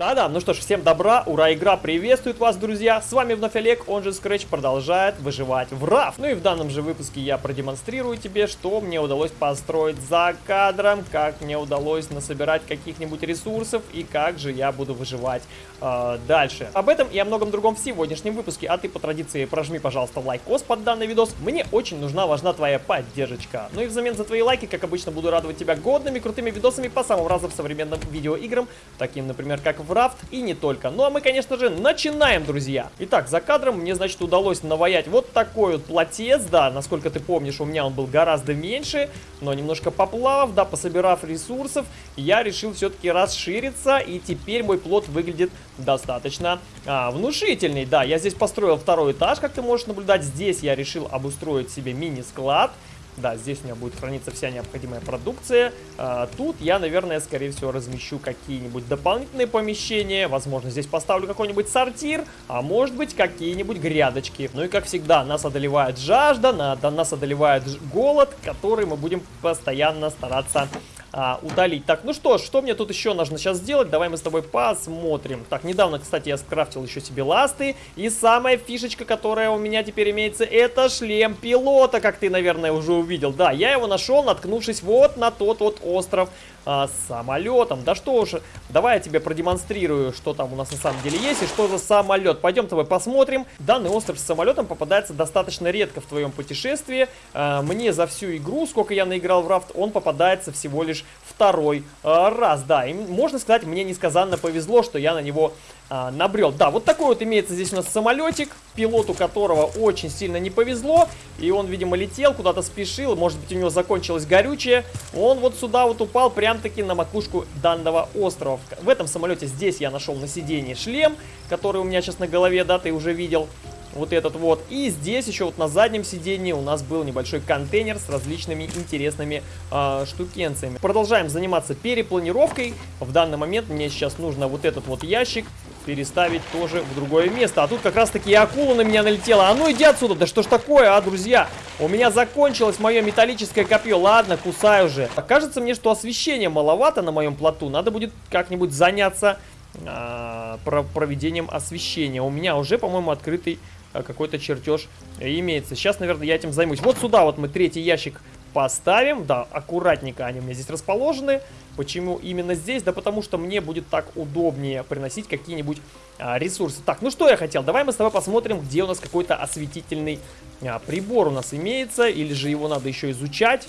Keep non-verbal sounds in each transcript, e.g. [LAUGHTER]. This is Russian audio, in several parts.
Да-да, ну что ж, всем добра, ура, игра приветствует вас, друзья. С вами вновь Олег, он же Scratch продолжает выживать в RAF. Ну и в данном же выпуске я продемонстрирую тебе, что мне удалось построить за кадром, как мне удалось насобирать каких-нибудь ресурсов и как же я буду выживать э, дальше. Об этом и о многом другом в сегодняшнем выпуске. А ты по традиции прожми, пожалуйста, лайкос под данный видос. Мне очень нужна, важна твоя поддержка. Ну и взамен за твои лайки, как обычно, буду радовать тебя годными, крутыми видосами по самым разным современным видеоиграм, таким, например, как в Рафт и не только. Ну а мы, конечно же, начинаем, друзья. Итак, за кадром мне, значит, удалось наваять вот такой вот плотец, да, насколько ты помнишь, у меня он был гораздо меньше, но немножко поплавав, да, пособирав ресурсов, я решил все-таки расшириться, и теперь мой плод выглядит достаточно а, внушительный. Да, я здесь построил второй этаж, как ты можешь наблюдать. Здесь я решил обустроить себе мини-склад. Да, здесь у меня будет храниться вся необходимая продукция. А, тут я, наверное, скорее всего, размещу какие-нибудь дополнительные помещения. Возможно, здесь поставлю какой-нибудь сортир, а может быть, какие-нибудь грядочки. Ну и, как всегда, нас одолевает жажда, нас одолевает голод, который мы будем постоянно стараться а, удалить. Так, ну что что мне тут еще нужно сейчас сделать? Давай мы с тобой посмотрим. Так, недавно, кстати, я скрафтил еще себе ласты. И самая фишечка, которая у меня теперь имеется, это шлем пилота, как ты, наверное, уже увидел. Да, я его нашел, наткнувшись вот на тот вот остров а, с самолетом. Да что уж, давай я тебе продемонстрирую, что там у нас на самом деле есть и что за самолет. Пойдем тобой посмотрим. Данный остров с самолетом попадается достаточно редко в твоем путешествии. А, мне за всю игру, сколько я наиграл в рафт, он попадается всего лишь второй а, раз. Да, и можно сказать, мне несказанно повезло, что я на него а, набрел. Да, вот такой вот имеется здесь у нас самолетик, пилоту которого очень сильно не повезло. И он, видимо, летел, куда-то спешил, может быть, у него закончилось горючее. Он вот сюда вот упал прям-таки на макушку данного острова. В этом самолете здесь я нашел на сидении шлем, который у меня сейчас на голове, да, ты уже видел вот этот вот. И здесь еще вот на заднем сидении у нас был небольшой контейнер с различными интересными э, штукенциями. Продолжаем заниматься перепланировкой. В данный момент мне сейчас нужно вот этот вот ящик переставить тоже в другое место. А тут как раз таки и акула на меня налетела. А ну иди отсюда, да что ж такое, а, друзья? У меня закончилось мое металлическое копье. Ладно, кусай уже. Кажется мне, что освещения маловато на моем плоту. Надо будет как-нибудь заняться а, проведением освещения. У меня уже, по-моему, открытый а, какой-то чертеж имеется. Сейчас, наверное, я этим займусь. Вот сюда вот мы третий ящик поставим. Да, аккуратненько они у меня здесь расположены. Почему именно здесь? Да потому что мне будет так удобнее приносить какие-нибудь а, ресурсы. Так, ну что я хотел? Давай мы с тобой посмотрим, где у нас какой-то осветительный а, прибор у нас имеется. Или же его надо еще изучать.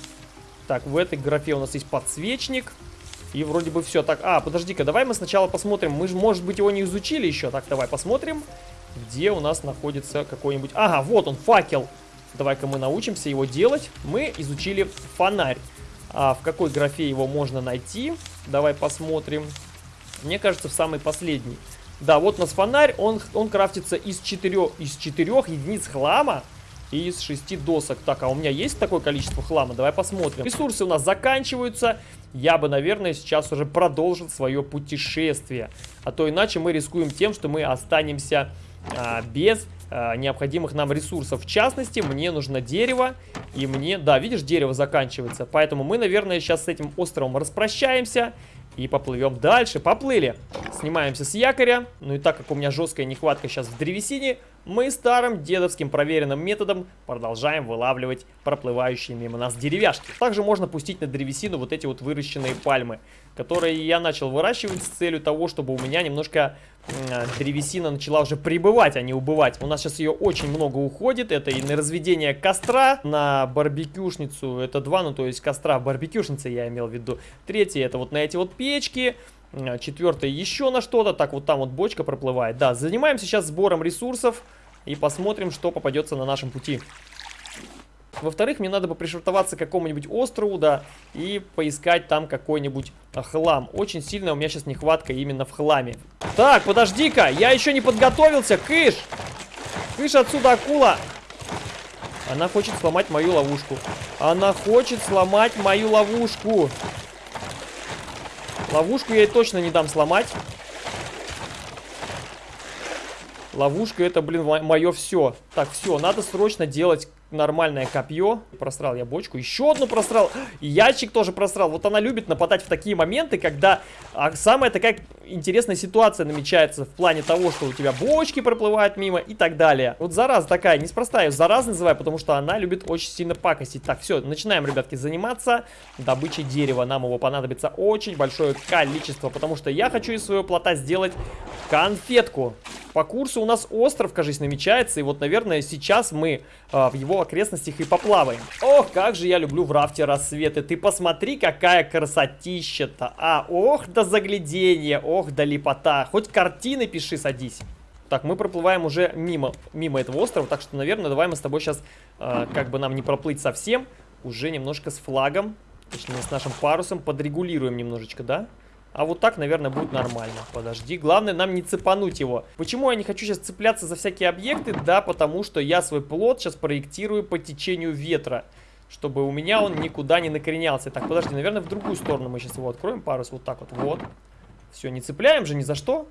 Так, в этой графе у нас есть подсвечник. И вроде бы все. Так, а, подожди-ка, давай мы сначала посмотрим. Мы же, может быть, его не изучили еще. Так, давай посмотрим где у нас находится какой-нибудь... Ага, вот он, факел. Давай-ка мы научимся его делать. Мы изучили фонарь. А в какой графе его можно найти? Давай посмотрим. Мне кажется, в самый последний. Да, вот у нас фонарь. Он, он крафтится из четырех, из четырех единиц хлама и из шести досок. Так, а у меня есть такое количество хлама? Давай посмотрим. Ресурсы у нас заканчиваются. Я бы, наверное, сейчас уже продолжил свое путешествие. А то иначе мы рискуем тем, что мы останемся а, без а, необходимых нам ресурсов. В частности, мне нужно дерево, и мне... Да, видишь, дерево заканчивается. Поэтому мы, наверное, сейчас с этим островом распрощаемся и поплывем дальше. Поплыли. Снимаемся с якоря. Ну и так как у меня жесткая нехватка сейчас в древесине, мы старым дедовским проверенным методом продолжаем вылавливать проплывающие мимо нас деревяшки. Также можно пустить на древесину вот эти вот выращенные пальмы, которые я начал выращивать с целью того, чтобы у меня немножко древесина начала уже прибывать, а не убывать. У нас сейчас ее очень много уходит. Это и на разведение костра, на барбекюшницу, это два, ну то есть костра барбекюшницы я имел в виду. Третье это вот на эти вот печки. А, Четвертое еще на что-то. Так, вот там вот бочка проплывает. Да, занимаемся сейчас сбором ресурсов. И посмотрим, что попадется на нашем пути. Во-вторых, мне надо бы пришвартоваться к какому-нибудь острову, да, и поискать там какой-нибудь а, хлам. Очень сильно у меня сейчас нехватка именно в хламе. Так, подожди-ка, я еще не подготовился, кыш! Кыш отсюда, акула! Она хочет сломать мою ловушку. Она хочет сломать мою ловушку. Ловушку я ей точно не дам сломать. Ловушка это, блин, мое все. Так, все, надо срочно делать нормальное копье. Просрал я бочку. Еще одну просрал. Ящик тоже просрал. Вот она любит нападать в такие моменты, когда а, самая такая интересная ситуация намечается в плане того, что у тебя бочки проплывают мимо и так далее. Вот зараза такая, неспроста ее зараза называю, потому что она любит очень сильно пакостить. Так, все, начинаем, ребятки, заниматься добычей дерева. Нам его понадобится очень большое количество, потому что я хочу из своего плота сделать конфетку. По курсу у нас остров, кажется, намечается. И вот, наверное, сейчас мы а, в его окрестностях и поплаваем. Ох, как же я люблю в рафте рассветы. Ты посмотри, какая красотища-то. А, ох, да загляденье, ох, да лепота. Хоть картины пиши, садись. Так, мы проплываем уже мимо, мимо этого острова, так что, наверное, давай мы с тобой сейчас, э, как бы нам не проплыть совсем, уже немножко с флагом, точнее, с нашим парусом подрегулируем немножечко, да? А вот так, наверное, будет нормально. Подожди. Главное нам не цепануть его. Почему я не хочу сейчас цепляться за всякие объекты? Да, потому что я свой плод сейчас проектирую по течению ветра. Чтобы у меня он никуда не накоренялся. Так, подожди, наверное, в другую сторону мы сейчас его откроем. Парус вот так вот. Вот. Все, не цепляем же ни за что.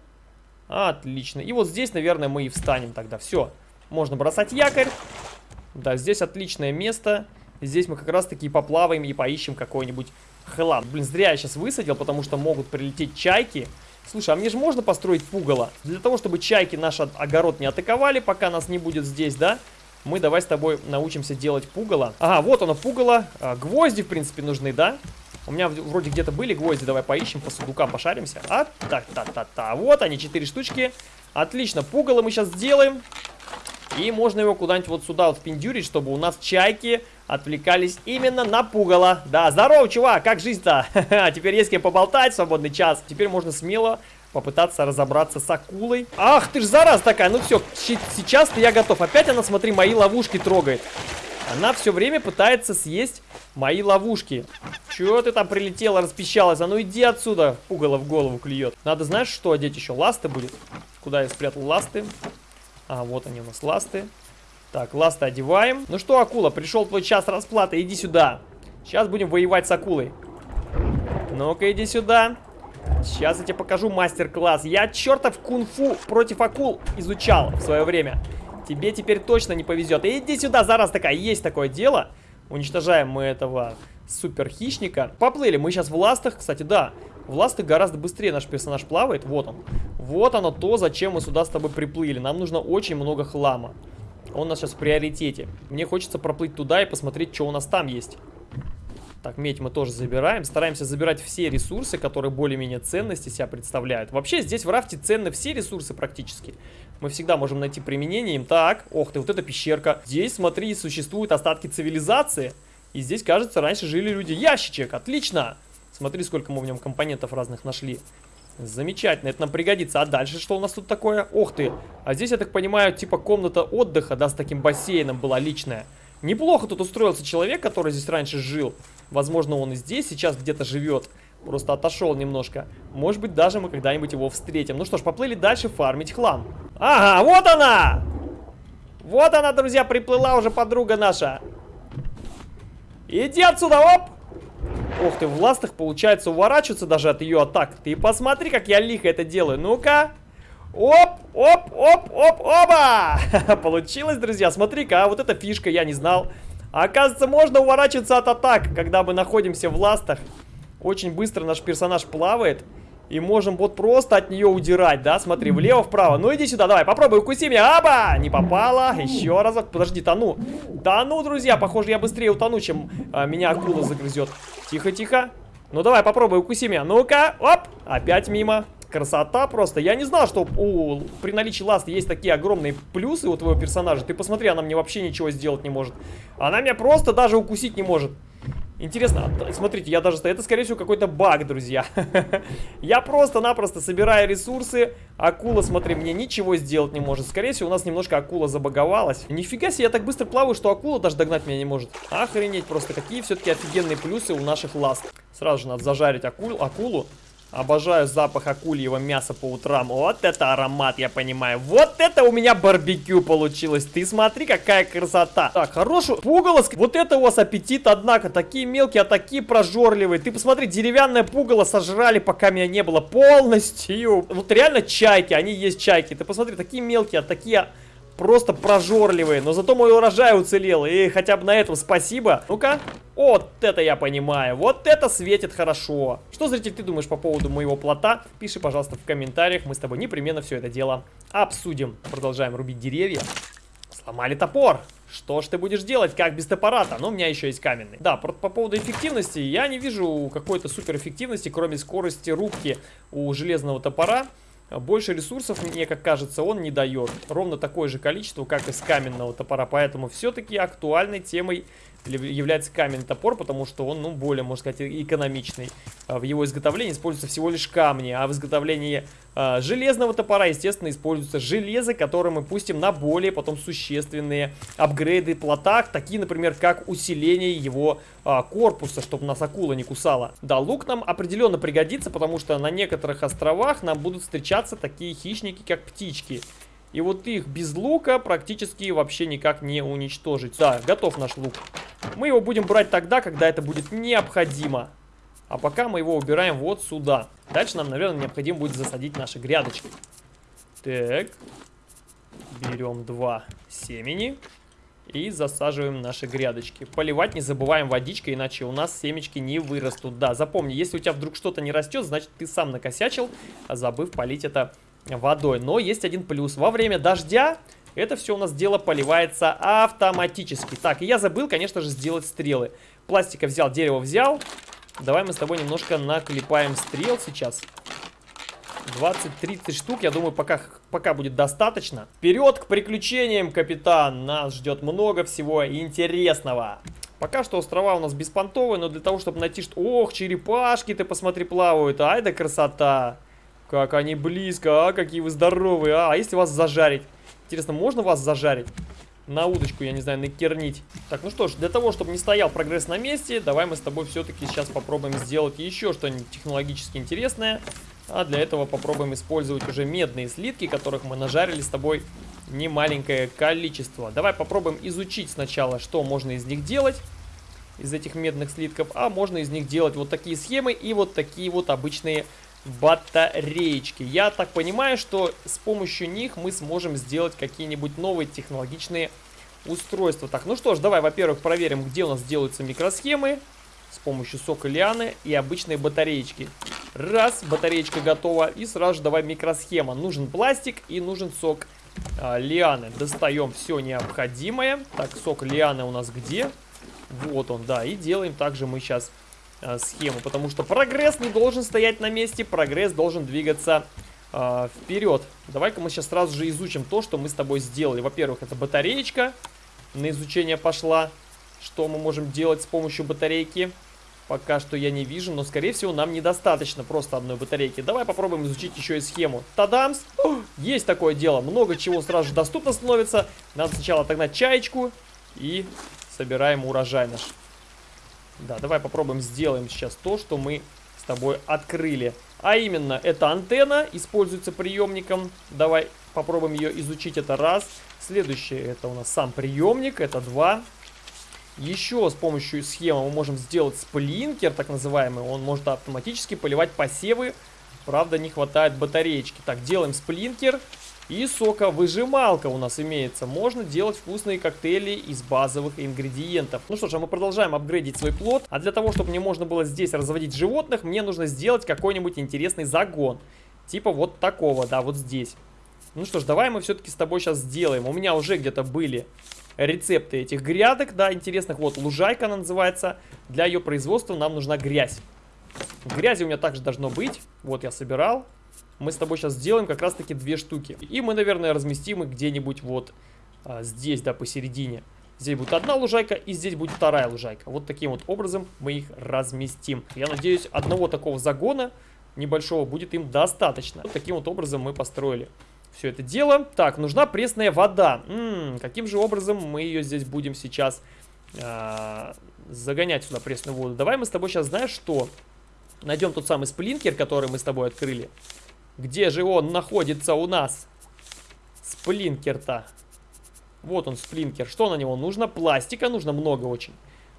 Отлично. И вот здесь, наверное, мы и встанем тогда. Все. Можно бросать якорь. Да, здесь отличное место. Здесь мы как раз-таки поплаваем и поищем какой-нибудь хлам. Блин, зря я сейчас высадил, потому что могут прилететь чайки. Слушай, а мне же можно построить пугало? Для того, чтобы чайки наш огород не атаковали, пока нас не будет здесь, да? Мы давай с тобой научимся делать пугало. Ага, вот оно, пугало. А, гвозди, в принципе, нужны, да? У меня вроде где-то были гвозди, давай поищем, по сундукам пошаримся. А, та-та-та-та, вот они, четыре штучки. Отлично, пугало мы сейчас сделаем. И можно его куда-нибудь вот сюда вот впендюрить, чтобы у нас чайки отвлекались именно на пугало. Да, здорово, чувак, как жизнь-то? [LAUGHS] Теперь есть кем поболтать, свободный час. Теперь можно смело попытаться разобраться с акулой. Ах ты ж зараз такая, ну все, сейчас-то я готов. Опять она, смотри, мои ловушки трогает. Она все время пытается съесть мои ловушки. Чего ты там прилетела, распищалась? А ну иди отсюда. Пугало в голову клюет. Надо, знаешь, что одеть еще? Ласты будет. Куда я спрятал ласты? А, вот они у нас ласты. Так, ласты одеваем. Ну что, акула, пришел твой час расплаты, иди сюда. Сейчас будем воевать с акулой. Ну-ка, иди сюда. Сейчас я тебе покажу мастер-класс. Я чертов кунг-фу против акул изучал в свое время. Тебе теперь точно не повезет. Иди сюда, зараз такая, есть такое дело. Уничтожаем мы этого супер хищника. Поплыли, мы сейчас в ластах, кстати, да. В ластах гораздо быстрее наш персонаж плавает, вот он. Вот оно то, зачем мы сюда с тобой приплыли. Нам нужно очень много хлама. Он у нас сейчас в приоритете. Мне хочется проплыть туда и посмотреть, что у нас там есть. Так, медь мы тоже забираем. Стараемся забирать все ресурсы, которые более-менее ценности себя представляют. Вообще, здесь в рафте ценны все ресурсы практически. Мы всегда можем найти применение им. Так, ох ты, вот эта пещерка. Здесь, смотри, существуют остатки цивилизации. И здесь, кажется, раньше жили люди. Ящичек, отлично! Смотри, сколько мы в нем компонентов разных нашли. Замечательно, это нам пригодится. А дальше что у нас тут такое? Ох ты! А здесь, я так понимаю, типа комната отдыха, да, с таким бассейном была личная. Неплохо тут устроился человек, который здесь раньше жил. Возможно, он и здесь сейчас где-то живет. Просто отошел немножко. Может быть, даже мы когда-нибудь его встретим. Ну что ж, поплыли дальше фармить хлам. Ага, вот она! Вот она, друзья, приплыла уже подруга наша. Иди отсюда, оп! Ох ты, в ластах получается уворачиваться даже от ее атак. Ты посмотри, как я лихо это делаю. Ну-ка. Оп, оп, оп, оп, оба! [LAUGHS] Получилось, друзья. Смотри-ка, а вот эта фишка, я не знал. Оказывается, можно уворачиваться от атак, когда мы находимся в ластах. Очень быстро наш персонаж плавает. И можем вот просто от нее удирать, да? Смотри, влево-вправо. Ну, иди сюда, давай, попробуй, укуси меня. Аба! Не попала. Еще разок. Подожди, тону. Тону, друзья. Похоже, я быстрее утону, чем а, меня акула загрызет. Тихо-тихо. Ну, давай, попробуй, укуси меня. Ну-ка, оп. Опять мимо. Красота просто. Я не знал, что у, при наличии ласта есть такие огромные плюсы у твоего персонажа. Ты посмотри, она мне вообще ничего сделать не может. Она меня просто даже укусить не может. Интересно, а, смотрите, я даже... Это, скорее всего, какой-то баг, друзья. [LAUGHS] я просто-напросто собираю ресурсы. Акула, смотри, мне ничего сделать не может. Скорее всего, у нас немножко акула забаговалась. Нифига себе, я так быстро плаваю, что акула даже догнать меня не может. Охренеть просто, какие все-таки офигенные плюсы у наших ласт. Сразу же надо зажарить акул, акулу. Обожаю запах акульего мяса по утрам. Вот это аромат, я понимаю. Вот это у меня барбекю получилось. Ты смотри, какая красота. Так, хорошую пугало. Вот это у вас аппетит, однако. Такие мелкие, а такие прожорливые. Ты посмотри, деревянное пугало сожрали, пока меня не было полностью. Вот реально чайки, они есть чайки. Ты посмотри, такие мелкие, а такие просто прожорливые. Но зато мой урожай уцелел. И хотя бы на этом спасибо. Ну-ка. Вот это я понимаю. Вот это светит хорошо. Что, зритель, ты думаешь по поводу моего плота? Пиши, пожалуйста, в комментариях. Мы с тобой непременно все это дело обсудим. Продолжаем рубить деревья. Сломали топор. Что ж ты будешь делать, как без топора-то? Ну, у меня еще есть каменный. Да, по, по поводу эффективности, я не вижу какой-то супер эффективности, кроме скорости рубки у железного топора. Больше ресурсов, мне как кажется, он не дает. Ровно такое же количество, как и с каменного топора. Поэтому все-таки актуальной темой является каменный топор, потому что он, ну, более, можно сказать, экономичный. А, в его изготовлении используются всего лишь камни, а в изготовлении э, железного топора, естественно, используется железо, которое мы пустим на более потом существенные апгрейды плота, такие, например, как усиление его э, корпуса, чтобы нас акула не кусала. Да, лук нам определенно пригодится, потому что на некоторых островах нам будут встречаться такие хищники, как птички. И вот их без лука практически вообще никак не уничтожить. Да, готов наш лук. Мы его будем брать тогда, когда это будет необходимо. А пока мы его убираем вот сюда. Дальше нам, наверное, необходимо будет засадить наши грядочки. Так. Берем два семени. И засаживаем наши грядочки. Поливать не забываем водичкой, иначе у нас семечки не вырастут. Да, запомни, если у тебя вдруг что-то не растет, значит ты сам накосячил, забыв полить это водой. Но есть один плюс. Во время дождя это все у нас дело поливается автоматически. Так, и я забыл, конечно же, сделать стрелы. Пластика взял, дерево взял. Давай мы с тобой немножко наклепаем стрел сейчас. 20-30 штук, я думаю, пока, пока будет достаточно. Вперед к приключениям, капитан! Нас ждет много всего интересного. Пока что острова у нас беспонтовые, но для того, чтобы найти... что, Ох, черепашки ты посмотри плавают, ай да красота! Как они близко, а, какие вы здоровые. А, а если вас зажарить? Интересно, можно вас зажарить? На удочку, я не знаю, накернить. Так, ну что ж, для того, чтобы не стоял прогресс на месте, давай мы с тобой все-таки сейчас попробуем сделать еще что-нибудь технологически интересное. А для этого попробуем использовать уже медные слитки, которых мы нажарили с тобой немаленькое количество. Давай попробуем изучить сначала, что можно из них делать из этих медных слитков, а можно из них делать вот такие схемы и вот такие вот обычные батареечки. Я так понимаю, что с помощью них мы сможем сделать какие-нибудь новые технологичные устройства. Так, ну что ж, давай, во-первых, проверим, где у нас делаются микросхемы с помощью сока лианы и обычные батареечки. Раз, батареечка готова, и сразу же давай микросхема. Нужен пластик и нужен сок а, лианы. Достаем все необходимое. Так, сок лианы у нас где? Вот он, да, и делаем также мы сейчас э, схему, потому что прогресс не должен стоять на месте, прогресс должен двигаться э, вперед. Давай-ка мы сейчас сразу же изучим то, что мы с тобой сделали. Во-первых, это батареечка, на изучение пошла. Что мы можем делать с помощью батарейки? Пока что я не вижу, но, скорее всего, нам недостаточно просто одной батарейки. Давай попробуем изучить еще и схему. Тадамс! Есть такое дело. Много чего сразу же доступно становится. Надо сначала отогнать чаечку и собираем урожай наш. Да, давай попробуем сделаем сейчас то, что мы с тобой открыли. А именно, это антенна, используется приемником. Давай попробуем ее изучить, это раз. Следующее, это у нас сам приемник, это два. Еще с помощью схемы мы можем сделать сплинкер, так называемый. Он может автоматически поливать посевы. Правда, не хватает батареечки. Так, делаем сплинкер. И соковыжималка у нас имеется. Можно делать вкусные коктейли из базовых ингредиентов. Ну что ж, а мы продолжаем апгрейдить свой плод. А для того, чтобы мне можно было здесь разводить животных, мне нужно сделать какой-нибудь интересный загон. Типа вот такого, да, вот здесь. Ну что ж, давай мы все-таки с тобой сейчас сделаем. У меня уже где-то были рецепты этих грядок, да, интересных. Вот лужайка она называется. Для ее производства нам нужна грязь. Грязи у меня также должно быть. Вот я собирал мы с тобой сейчас сделаем как раз-таки две штуки. И мы, наверное, разместим их где-нибудь вот а, здесь, да, посередине. Здесь будет одна лужайка, и здесь будет вторая лужайка. Вот таким вот образом мы их разместим. Я надеюсь, одного такого загона небольшого будет им достаточно. Вот таким вот образом мы построили все это дело. Так, нужна пресная вода. М -м, каким же образом мы ее здесь будем сейчас э загонять сюда пресную воду? Давай мы с тобой сейчас, знаешь что? Найдем тот самый сплинкер, который мы с тобой открыли. Где же он находится у нас? Сплинкер-то. Вот он, сплинкер. Что на него нужно? Пластика нужно много очень.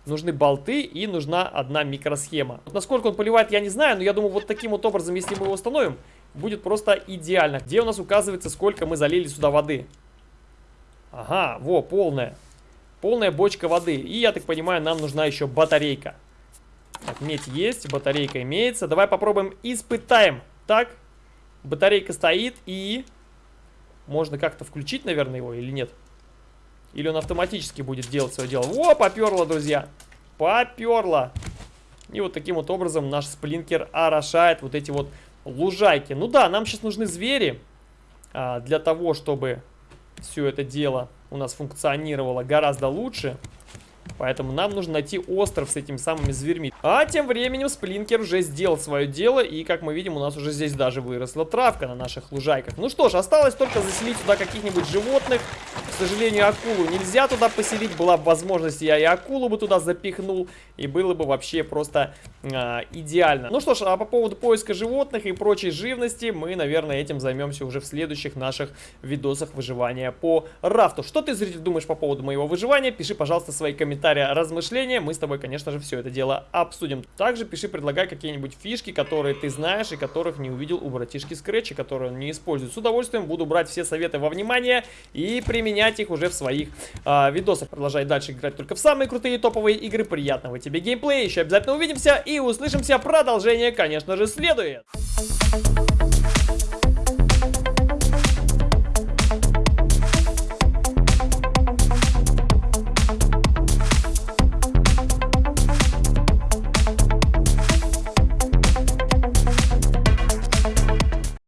Нужны болты и нужна одна микросхема. Вот насколько он поливает, я не знаю, но я думаю, вот таким вот образом, если мы его установим, будет просто идеально. Где у нас указывается, сколько мы залили сюда воды? Ага, во, полная. Полная бочка воды. И, я так понимаю, нам нужна еще батарейка. Так, медь есть, батарейка имеется. Давай попробуем, испытаем. Так, батарейка стоит и... Можно как-то включить, наверное, его или нет? Или он автоматически будет делать свое дело? О, поперло, друзья! Поперло! И вот таким вот образом наш сплинкер орошает вот эти вот лужайки. Ну да, нам сейчас нужны звери а, для того, чтобы все это дело у нас функционировало гораздо лучше. Поэтому нам нужно найти остров с этими самыми зверьми. А тем временем Сплинкер уже сделал свое дело. И, как мы видим, у нас уже здесь даже выросла травка на наших лужайках. Ну что ж, осталось только заселить сюда каких-нибудь животных. К сожалению, акулу нельзя туда поселить. Была бы возможность, я и акулу бы туда запихнул. И было бы вообще просто а, идеально. Ну что ж, а по поводу поиска животных и прочей живности, мы, наверное, этим займемся уже в следующих наших видосах выживания по рафту. Что ты, зритель, думаешь по поводу моего выживания? Пиши, пожалуйста, свои комментарии, размышления. Мы с тобой, конечно же, все это дело обсудим. Также пиши, предлагай какие-нибудь фишки, которые ты знаешь и которых не увидел у братишки Скретча, которые он не использует. С удовольствием буду брать все советы во внимание и применять их уже в своих а, видосах. Продолжай дальше играть только в самые крутые топовые игры. Приятного тебе геймплея. Еще обязательно увидимся и услышимся. Продолжение, конечно же, следует.